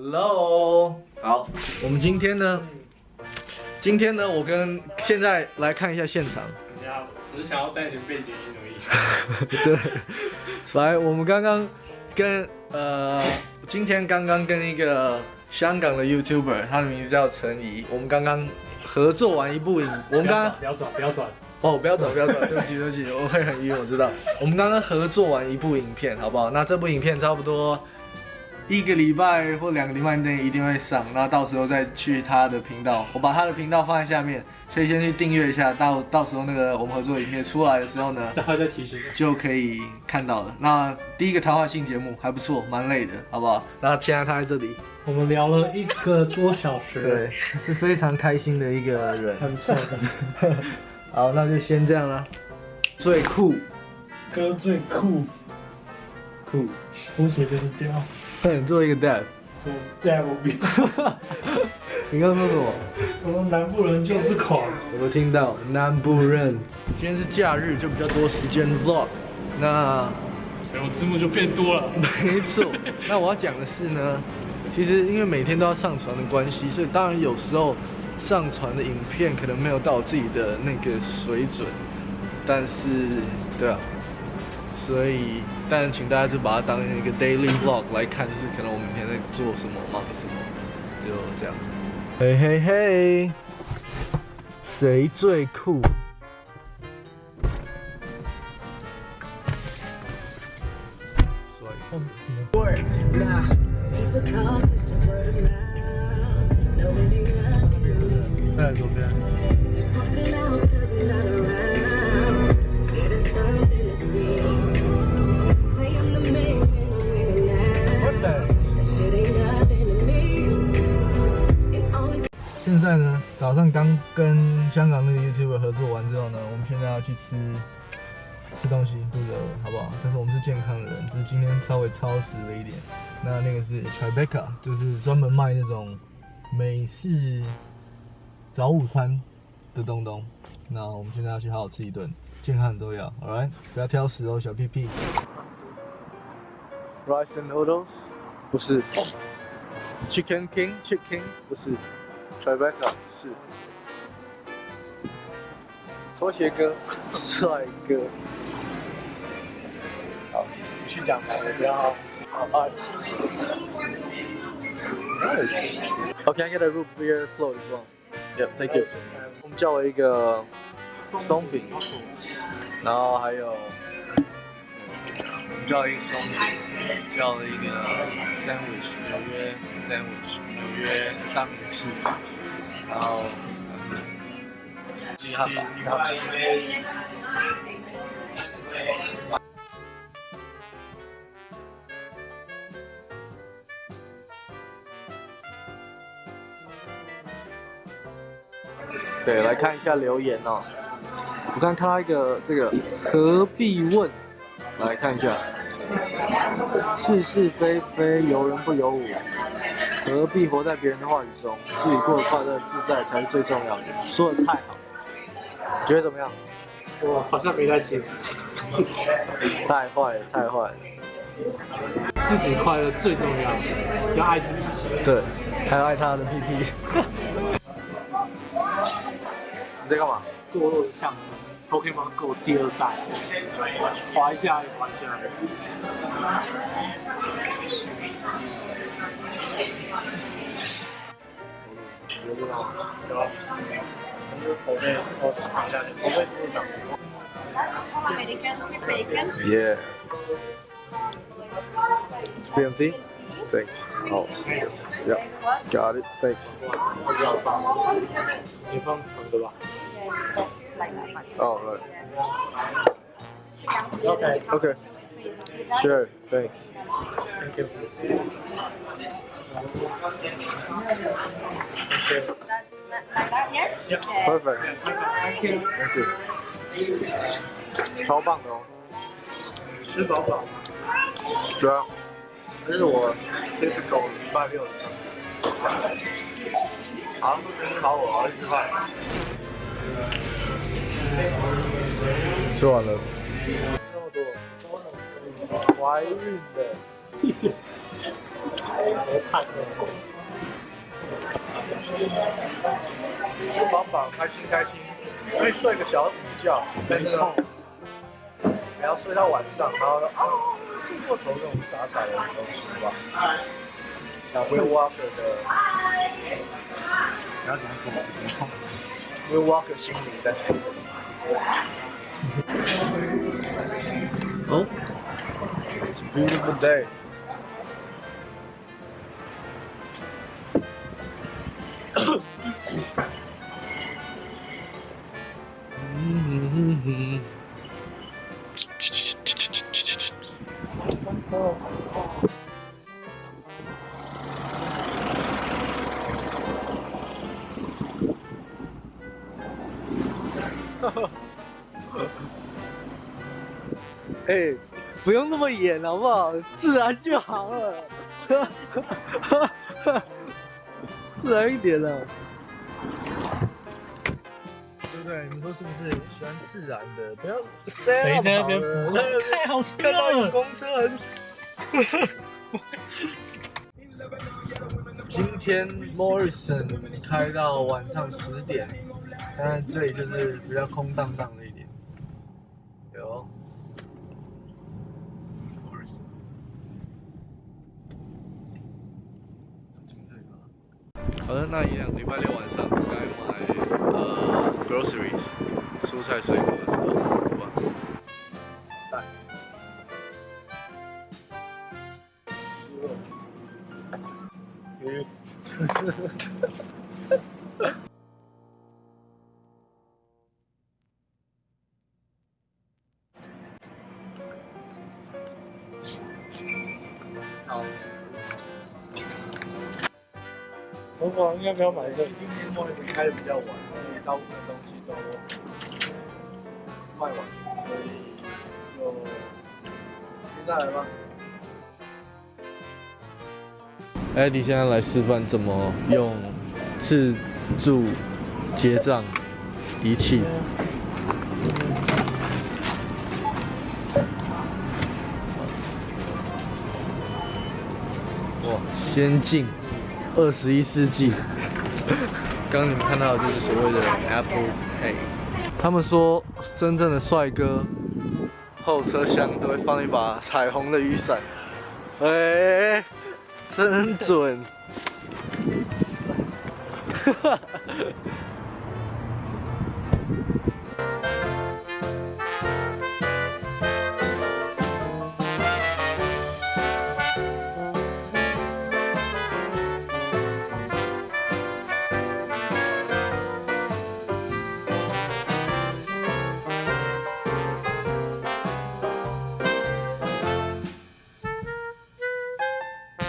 Hello，好，我们今天呢，今天呢，我跟现在来看一下现场。人家只是想要带点背景音而已。对，来，我们刚刚跟呃，今天刚刚跟一个香港的 YouTuber，他的名字叫陈怡，我们刚刚合作完一部影，我们刚刚不要转，不要转。哦，不要走，不要走，对不起，对不起，我会很晕，我知道。我们刚刚合作完一部影片，好不好？那这部影片差不多一个礼拜或两个礼拜内一定会上，那到时候再去他的频道，我把他的频道放在下面，所以先去订阅一下，到到时候那个我们合作影片出来的时候呢，这还在提醒。就可以看到了。那第一个谈话性节目还不错，蛮累的，好不好？那现在他在这里，我们聊了一个多小时，对，是非常开心的一个人。很错的。好，那就先这样啦。最酷，哥最酷，酷，风水就是屌。快做一个 dab。说 dab 比。你刚刚说什么？我们南部人就是狂。有没有听到？南部人。今天是假日，就比较多时间 vlog。那，所以我字幕就变多了。没错。那我要讲的是呢，其实因为每天都要上传的关系，所以当然有时候。上传的影片可能没有到我自己的那个水准，但是，对啊，所以，但请大家就把它当一个 daily vlog 来看，就是可能我每天在做什么、忙什么，就这样。嘿嘿嘿，谁最酷？在左边。早上刚跟香港那个 YouTube 合作完之后呢，我们现在要去吃吃东西，肚子饿，好不好？但是我们是健康的人，只是今天稍微超时了一点。那那个是 Tribeca，就是专门卖那种美式。早午餐的东东，那我们现在要去好好吃一顿，健康很重要，Alright，不要挑食哦，小屁屁。Rice and noodles，不是。Chicken King，Chicken 不是。Tribeca 是。拖鞋哥，帅哥。好，你去讲吧，我不要。好，Nice。Okay，I get a root beer float as well. Yeah, thank you. 我们叫了一个松饼，然后还有叫一个松饼，叫了一个 sandwich，纽约 sandwich，纽约三明治，然后鸡汉堡。对，来看一下留言哦。我刚看到一个这个何必问，来看一下。是是非非由人不由我，何必活在别人的话语中？自己过得快乐自在才是最重要的。说的太好，你觉得怎么样？我好像没在听。太坏了，太坏了。自己快乐最重要，要爱自己。对，还要爱他的屁屁。你在干嘛？堕落的象征 ，Pokemon Go 第二代，滑一下，滑一下。有这种，有。口味，口味不一样。Yeah. It's BMT. Thanks. Oh. Yeah. Got it. Thanks. 你放长的吧。Oh, right. Okay. Okay. Sure. Thanks. Thank you. Like that, yeah? Yeah. Perfect. Thank you. Thank you. 超棒的哦。吃饱饱。对啊，这是我这只狗礼拜六的。好像都没人找我啊，一块。 吃完了。怀孕的。没看的。吃饱饱，开心开心，可以睡个小午觉，但是呢，还要睡到晚上，然后啊睡过头这种傻傻的东西吧。像 Will Walker 的，不要讲什么，Will Walker 心灵在说。哦，It's a beautiful day。哎、不用那么演好不好？自然就好了，自然一点了，对不对？你们说是不是？喜欢自然的，不要谁在那边浮浮？太好吃看到有了。公车很。今天 Morrison 开到晚上十点，当然这里就是比较空荡荡的一点。有 Morrison，好的，那一样，礼拜六晚上该买呃 groceries 蔬菜水果的时候，好吧？带。好，我我应该不要买这个。今天莫里斯开的比较晚，所以大部分东西都卖完，所以就现在来吧。艾迪现在来示范怎么用自助结账仪器。哇，先进，二十一世纪。刚刚你们看到的就是所谓的 Apple Pay。他们说，真正的帅哥后车厢都会放一把彩虹的雨伞。哎、真准！